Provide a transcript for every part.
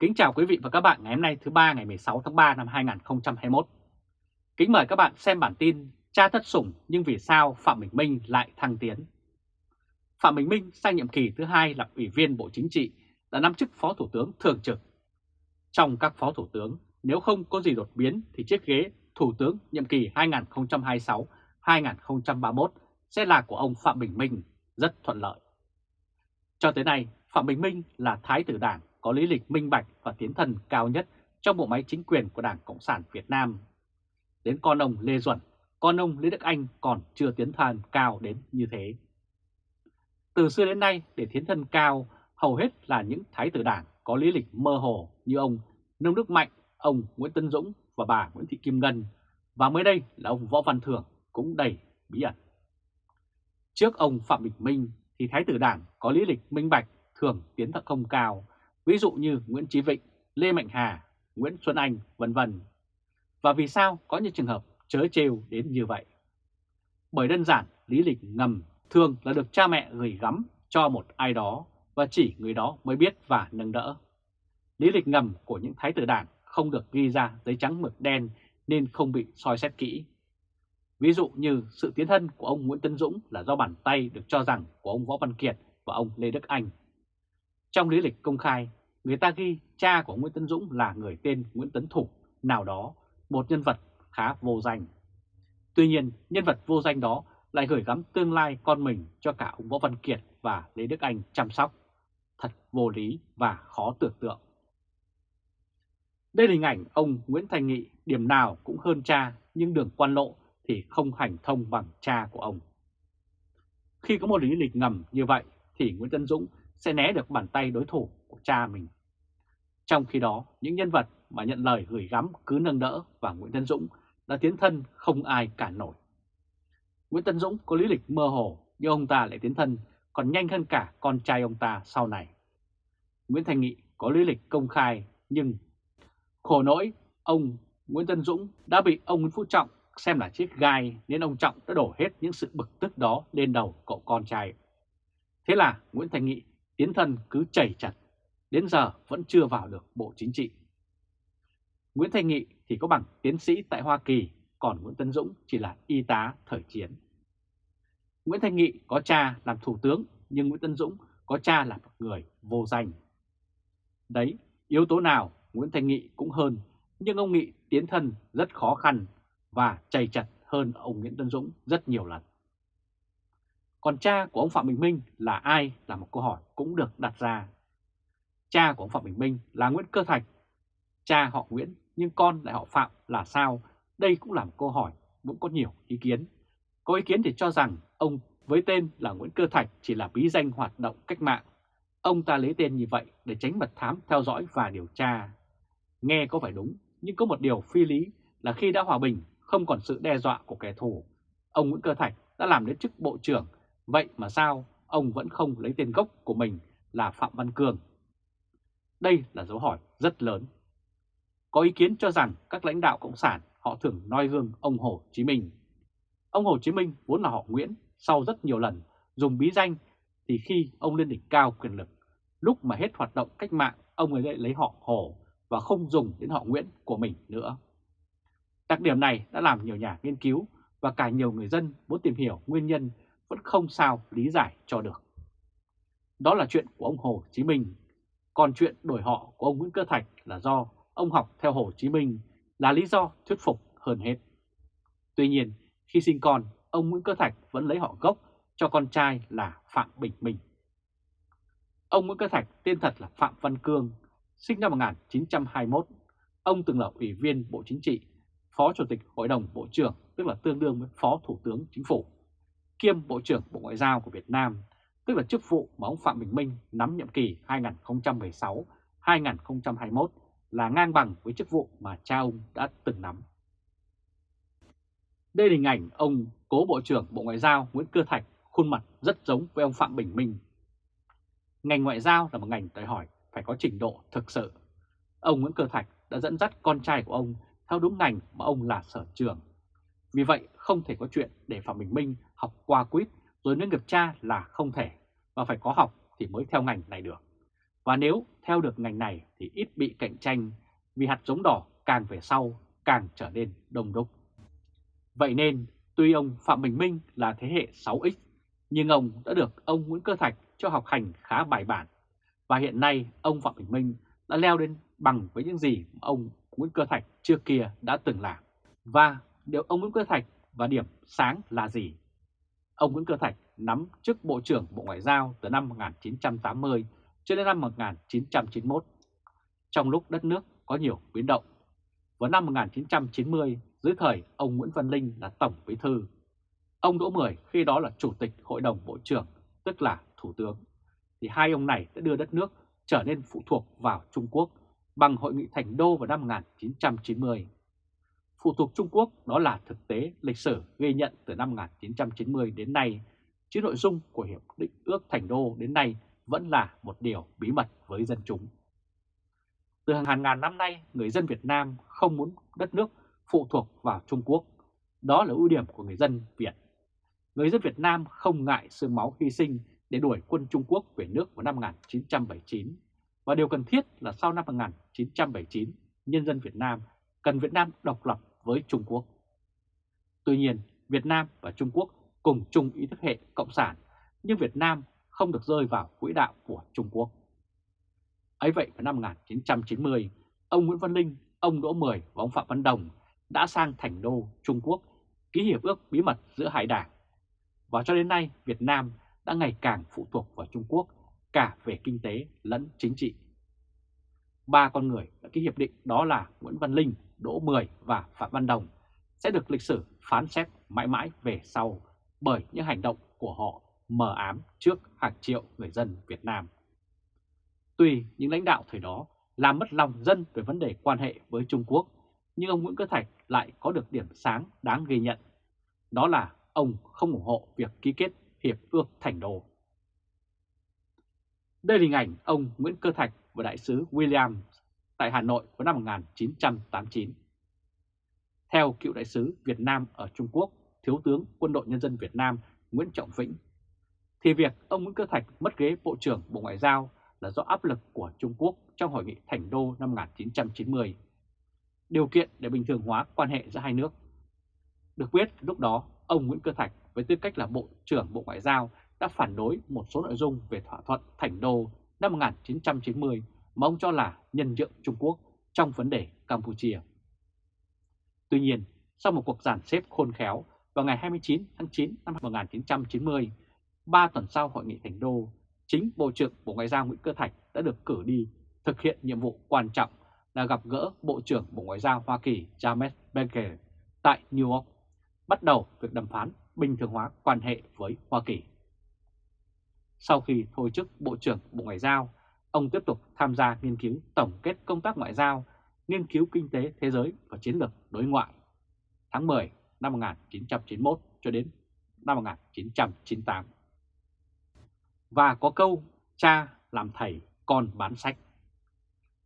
Kính chào quý vị và các bạn ngày hôm nay thứ ba ngày 16 tháng 3 năm 2021. Kính mời các bạn xem bản tin Cha thất sủng nhưng vì sao Phạm Bình Minh lại thăng tiến. Phạm Bình Minh sang nhiệm kỳ thứ hai là Ủy viên Bộ Chính trị, đã nắm chức Phó Thủ tướng Thường trực. Trong các Phó Thủ tướng, nếu không có gì đột biến thì chiếc ghế Thủ tướng nhiệm kỳ 2026-2031 sẽ là của ông Phạm Bình Minh rất thuận lợi. Cho tới nay, Phạm Bình Minh là Thái tử Đảng có lý lịch minh bạch và tiến thần cao nhất trong bộ máy chính quyền của Đảng Cộng sản Việt Nam. Đến con ông Lê Duẩn, con ông Lê Đức Anh còn chưa tiến thần cao đến như thế. Từ xưa đến nay, để tiến thân cao, hầu hết là những thái tử đảng có lý lịch mơ hồ như ông Nông Đức Mạnh, ông Nguyễn Tân Dũng và bà Nguyễn Thị Kim Ngân, và mới đây là ông Võ Văn Thưởng cũng đầy bí ẩn. Trước ông Phạm Bình Minh thì thái tử đảng có lý lịch minh bạch thường tiến thật không cao, ví dụ như Nguyễn Chí Vịnh, Lê Mạnh Hà, Nguyễn Xuân Anh, vân vân. Và vì sao có những trường hợp chớ trêu đến như vậy? Bởi đơn giản lý lịch ngầm thường là được cha mẹ gửi gắm cho một ai đó và chỉ người đó mới biết và nâng đỡ. Lý lịch ngầm của những thái tử đảng không được ghi ra giấy trắng mực đen nên không bị soi xét kỹ. Ví dụ như sự tiến thân của ông Nguyễn Tân Dũng là do bàn tay được cho rằng của ông Võ Văn Kiệt và ông Lê Đức Anh. Trong lý lịch công khai, người ta ghi cha của Nguyễn Tấn Dũng là người tên Nguyễn Tấn Thục nào đó, một nhân vật khá vô danh. Tuy nhiên, nhân vật vô danh đó lại gửi gắm tương lai con mình cho cả ông Võ Văn Kiệt và Lê Đức Anh chăm sóc. Thật vô lý và khó tưởng tượng. Đây là hình ảnh ông Nguyễn Thành Nghị điểm nào cũng hơn cha nhưng đường quan lộ thì không hành thông bằng cha của ông. Khi có một lý lịch ngầm như vậy thì Nguyễn Tân Dũng sẽ né được bàn tay đối thủ của cha mình. Trong khi đó, những nhân vật mà nhận lời gửi gắm cứ nâng đỡ và Nguyễn Tân Dũng đã tiến thân không ai cản nổi. Nguyễn Tân Dũng có lý lịch mơ hồ nhưng ông ta lại tiến thân còn nhanh hơn cả con trai ông ta sau này. Nguyễn Thành Nghị có lý lịch công khai nhưng khổ nỗi ông Nguyễn Tân Dũng đã bị ông Nguyễn Phú Trọng xem là chiếc gai nên ông Trọng đã đổ hết những sự bực tức đó lên đầu cậu con trai. Thế là Nguyễn Thành Nghị tiến thân cứ chảy chặt, đến giờ vẫn chưa vào được Bộ Chính trị. Nguyễn thanh Nghị thì có bằng tiến sĩ tại Hoa Kỳ, còn Nguyễn Tân Dũng chỉ là y tá thời chiến. Nguyễn thanh Nghị có cha làm thủ tướng, nhưng Nguyễn Tân Dũng có cha là một người vô danh. Đấy, yếu tố nào Nguyễn thanh Nghị cũng hơn, nhưng ông Nghị tiến thân rất khó khăn và chảy chặt hơn ông Nguyễn Tân Dũng rất nhiều lần. Còn cha của ông Phạm Bình Minh là ai là một câu hỏi cũng được đặt ra. Cha của ông Phạm Bình Minh là Nguyễn Cơ Thạch. Cha họ Nguyễn nhưng con lại họ Phạm là sao? Đây cũng là một câu hỏi cũng có nhiều ý kiến. Có ý kiến thì cho rằng ông với tên là Nguyễn Cơ Thạch chỉ là bí danh hoạt động cách mạng. Ông ta lấy tên như vậy để tránh mật thám theo dõi và điều tra. Nghe có phải đúng, nhưng có một điều phi lý là khi đã hòa bình, không còn sự đe dọa của kẻ thù. Ông Nguyễn Cơ Thạch đã làm đến chức Bộ trưởng Vậy mà sao ông vẫn không lấy tên gốc của mình là Phạm Văn Cường? Đây là dấu hỏi rất lớn. Có ý kiến cho rằng các lãnh đạo Cộng sản họ thường noi gương ông Hồ Chí Minh. Ông Hồ Chí Minh vốn là họ Nguyễn, sau rất nhiều lần dùng bí danh thì khi ông lên đỉnh cao quyền lực, lúc mà hết hoạt động cách mạng ông ấy lại lấy họ Hồ và không dùng đến họ Nguyễn của mình nữa. Đặc điểm này đã làm nhiều nhà nghiên cứu và cả nhiều người dân muốn tìm hiểu nguyên nhân vẫn không sao lý giải cho được. Đó là chuyện của ông Hồ Chí Minh, còn chuyện đổi họ của ông Nguyễn Cơ Thạch là do ông học theo Hồ Chí Minh là lý do thuyết phục hơn hết. Tuy nhiên, khi sinh con, ông Nguyễn Cơ Thạch vẫn lấy họ gốc cho con trai là Phạm Bình Minh. Ông Nguyễn Cơ Thạch tên thật là Phạm Văn Cương, sinh năm 1921. Ông từng là Ủy viên Bộ Chính trị, Phó Chủ tịch Hội đồng Bộ trưởng, tức là tương đương với Phó Thủ tướng Chính phủ kiêm Bộ trưởng Bộ Ngoại giao của Việt Nam, tức là chức vụ mà ông Phạm Bình Minh nắm nhiệm kỳ 2016-2021 là ngang bằng với chức vụ mà cha ông đã từng nắm. Đây là hình ảnh ông cố Bộ trưởng Bộ Ngoại giao Nguyễn Cơ Thạch khuôn mặt rất giống với ông Phạm Bình Minh. Ngành ngoại giao là một ngành đòi hỏi phải có trình độ thực sự. Ông Nguyễn Cơ Thạch đã dẫn dắt con trai của ông theo đúng ngành mà ông là sở trường. Vì vậy, không thể có chuyện để Phạm Bình Minh học qua quýt, rồi nâng nghiệp cha là không thể và phải có học thì mới theo ngành này được. Và nếu theo được ngành này thì ít bị cạnh tranh, vì hạt giống đỏ càng về sau càng trở nên đông đúc. Vậy nên, tuy ông Phạm Bình Minh là thế hệ 6X nhưng ông đã được ông Nguyễn Cơ Thạch cho học hành khá bài bản và hiện nay, ông Phạm Bình Minh đã leo đến bằng với những gì mà ông Nguyễn Cơ Thạch trước kia đã từng làm. Và điều ông Nguyễn Cơ Thạch và điểm sáng là gì? Ông Nguyễn Cơ Thạch nắm chức Bộ trưởng Bộ Ngoại giao từ năm 1980 cho đến năm 1991, trong lúc đất nước có nhiều biến động. Vào năm 1990, dưới thời ông Nguyễn Văn Linh là Tổng Bí Thư, ông Đỗ Mười khi đó là Chủ tịch Hội đồng Bộ trưởng, tức là Thủ tướng, thì hai ông này đã đưa đất nước trở nên phụ thuộc vào Trung Quốc bằng Hội nghị Thành Đô vào năm 1990. Phụ thuộc Trung Quốc đó là thực tế lịch sử ghi nhận từ năm 1990 đến nay, chứ nội dung của Hiệp định ước Thành Đô đến nay vẫn là một điều bí mật với dân chúng. Từ hàng ngàn năm nay, người dân Việt Nam không muốn đất nước phụ thuộc vào Trung Quốc. Đó là ưu điểm của người dân Việt. Người dân Việt Nam không ngại sương máu hy sinh để đuổi quân Trung Quốc về nước vào năm 1979. Và điều cần thiết là sau năm 1979, nhân dân Việt Nam cần Việt Nam độc lập với Trung Quốc. Tuy nhiên, Việt Nam và Trung Quốc cùng chung ý thức hệ cộng sản, nhưng Việt Nam không được rơi vào quỹ đạo của Trung Quốc. Ấy vậy vào năm 1990, ông Nguyễn Văn Linh, ông Đỗ Mười và ông Phạm Văn Đồng đã sang Thành Đô, Trung Quốc, ký hiệp ước bí mật giữa hai đảng. Và cho đến nay, Việt Nam đã ngày càng phụ thuộc vào Trung Quốc cả về kinh tế lẫn chính trị. Ba con người đã ký hiệp định đó là Nguyễn Văn Linh, Đỗ Mười và Phạm Văn Đồng sẽ được lịch sử phán xét mãi mãi về sau bởi những hành động của họ mờ ám trước hàng triệu người dân Việt Nam. Tuy những lãnh đạo thời đó làm mất lòng dân về vấn đề quan hệ với Trung Quốc, nhưng ông Nguyễn Cơ Thạch lại có được điểm sáng đáng ghi nhận. Đó là ông không ủng hộ việc ký kết Hiệp ước Thành Đô. Đây là hình ảnh ông Nguyễn Cơ Thạch và đại sứ William tại Hà Nội vào năm 1989. Theo cựu đại sứ Việt Nam ở Trung Quốc, Thiếu tướng Quân đội Nhân dân Việt Nam Nguyễn Trọng Vĩnh, thì việc ông Nguyễn Cơ Thạch mất ghế Bộ trưởng Bộ Ngoại giao là do áp lực của Trung Quốc trong Hội nghị Thành Đô năm 1990, điều kiện để bình thường hóa quan hệ giữa hai nước. Được biết lúc đó, ông Nguyễn Cơ Thạch với tư cách là Bộ trưởng Bộ Ngoại giao đã phản đối một số nội dung về thỏa thuận Thành Đô năm 1990 mà ông cho là nhân nhượng Trung Quốc trong vấn đề Campuchia. Tuy nhiên, sau một cuộc giàn xếp khôn khéo vào ngày 29 tháng 9 năm 1990, ba tuần sau Hội nghị Thành Đô, chính Bộ trưởng Bộ Ngoại giao Nguyễn Cơ Thạch đã được cử đi thực hiện nhiệm vụ quan trọng là gặp gỡ Bộ trưởng Bộ Ngoại giao Hoa Kỳ James Baker tại New York, bắt đầu việc đàm phán bình thường hóa quan hệ với Hoa Kỳ. Sau khi thôi chức Bộ trưởng Bộ Ngoại giao, ông tiếp tục tham gia nghiên cứu tổng kết công tác ngoại giao, nghiên cứu kinh tế thế giới và chiến lược đối ngoại tháng 10 năm 1991 cho đến năm 1998. Và có câu cha làm thầy, con bán sách.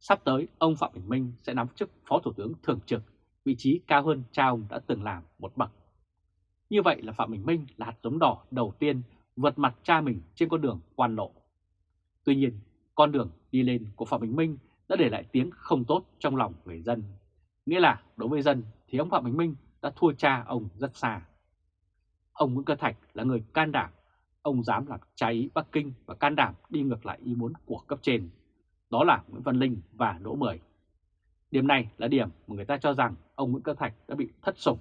Sắp tới, ông Phạm Bình Minh sẽ nắm chức Phó Thủ tướng Thường trực, vị trí cao hơn cha ông đã từng làm một bậc. Như vậy là Phạm Bình Minh là hạt giống đỏ đầu tiên vượt mặt cha mình trên con đường quan lộ. Tuy nhiên, con đường đi lên của Phạm Bình Minh đã để lại tiếng không tốt trong lòng người dân. Nghĩa là đối với dân thì ông Phạm Bình Minh đã thua cha ông rất xa. Ông Nguyễn Cơ Thạch là người can đảm, ông dám làm trái ý Bắc Kinh và can đảm đi ngược lại ý muốn của cấp trên. Đó là Nguyễn Văn Linh và Đỗ Mười. Điểm này là điểm mà người ta cho rằng ông Nguyễn Cơ Thạch đã bị thất sủng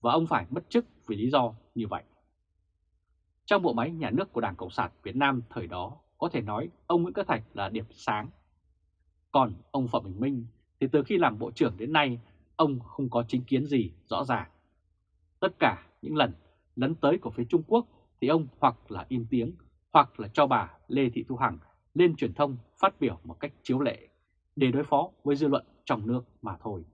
và ông phải mất chức vì lý do như vậy. Trong bộ máy nhà nước của Đảng Cộng sản Việt Nam thời đó, có thể nói ông Nguyễn Cơ Thạch là điểm sáng. Còn ông Phạm Bình Minh thì từ khi làm bộ trưởng đến nay, ông không có chính kiến gì rõ ràng. Tất cả những lần lấn tới của phía Trung Quốc thì ông hoặc là im tiếng, hoặc là cho bà Lê Thị Thu Hằng lên truyền thông phát biểu một cách chiếu lệ để đối phó với dư luận trong nước mà thôi.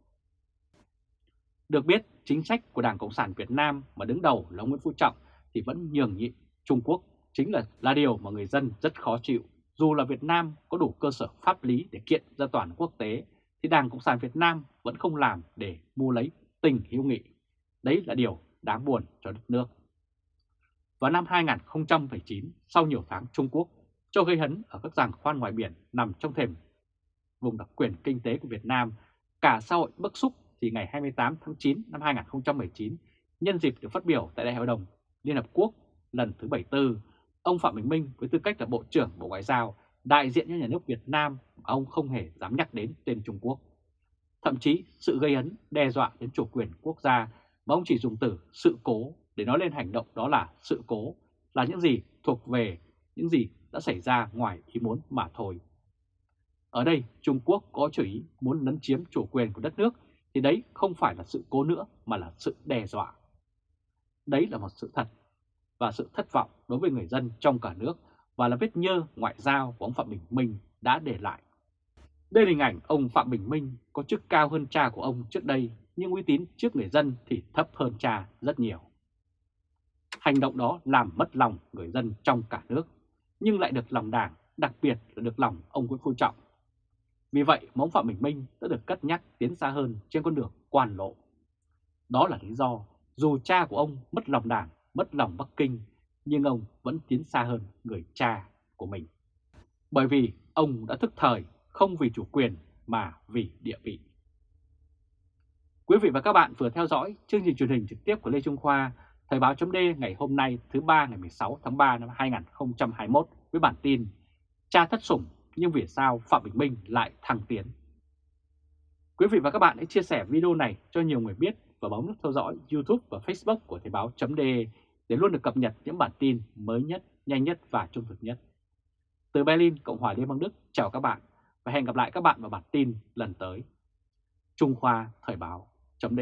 Được biết, chính sách của Đảng Cộng sản Việt Nam mà đứng đầu là Nguyễn Phú Trọng thì vẫn nhường nhịn Trung Quốc chính là là điều mà người dân rất khó chịu. Dù là Việt Nam có đủ cơ sở pháp lý để kiện ra toàn quốc tế, thì Đảng Cộng sản Việt Nam vẫn không làm để mua lấy tình hữu nghị. Đấy là điều đáng buồn cho đất nước. Vào năm 2019, sau nhiều tháng Trung Quốc cho gây hấn ở các giảng khoan ngoài biển nằm trong thềm vùng đặc quyền kinh tế của Việt Nam. Cả xã hội bức xúc thì ngày 28 tháng 9 năm 2019, nhân dịp được phát biểu tại Đại hội đồng Liên Hợp Quốc lần thứ 74, ông Phạm Bình Minh với tư cách là Bộ trưởng Bộ Ngoại giao đại diện cho nhà nước Việt Nam ông không hề dám nhắc đến tên Trung Quốc. Thậm chí sự gây ấn đe dọa đến chủ quyền quốc gia mà ông chỉ dùng từ sự cố để nói lên hành động đó là sự cố, là những gì thuộc về những gì đã xảy ra ngoài ý muốn mà thôi. Ở đây Trung Quốc có chủ ý muốn lấn chiếm chủ quyền của đất nước thì đấy không phải là sự cố nữa mà là sự đe dọa. Đấy là một sự thật và sự thất vọng đối với người dân trong cả nước và là vết nhơ ngoại giao của ông Phạm Bình Minh đã để lại. Đây là hình ảnh ông Phạm Bình Minh có chức cao hơn cha của ông trước đây nhưng uy tín trước người dân thì thấp hơn cha rất nhiều. Hành động đó làm mất lòng người dân trong cả nước nhưng lại được lòng đảng, đặc biệt là được lòng ông Nguyễn Phú Trọng. Vì vậy mà ông Phạm Bình Minh đã được cất nhắc tiến xa hơn trên con đường quan lộ. Đó là lý do dù cha của ông mất lòng đảng, mất lòng Bắc Kinh nhưng ông vẫn tiến xa hơn người cha của mình. Bởi vì ông đã thức thời không vì chủ quyền mà vì địa vị. Quý vị và các bạn vừa theo dõi chương trình truyền hình trực tiếp của Lê Trung Khoa, Thời báo chấm ngày hôm nay thứ ba ngày 16 tháng 3 năm 2021 với bản tin Cha thất sủng nhưng vì sao Phạm Bình Minh lại thăng tiến. Quý vị và các bạn hãy chia sẻ video này cho nhiều người biết và bấm nút theo dõi YouTube và Facebook của Thời báo chấm để luôn được cập nhật những bản tin mới nhất, nhanh nhất và trung thực nhất. Từ Berlin, Cộng hòa Liên bang Đức, chào các bạn và hẹn gặp lại các bạn vào bản tin lần tới. Trung Khoa Thời báo chấm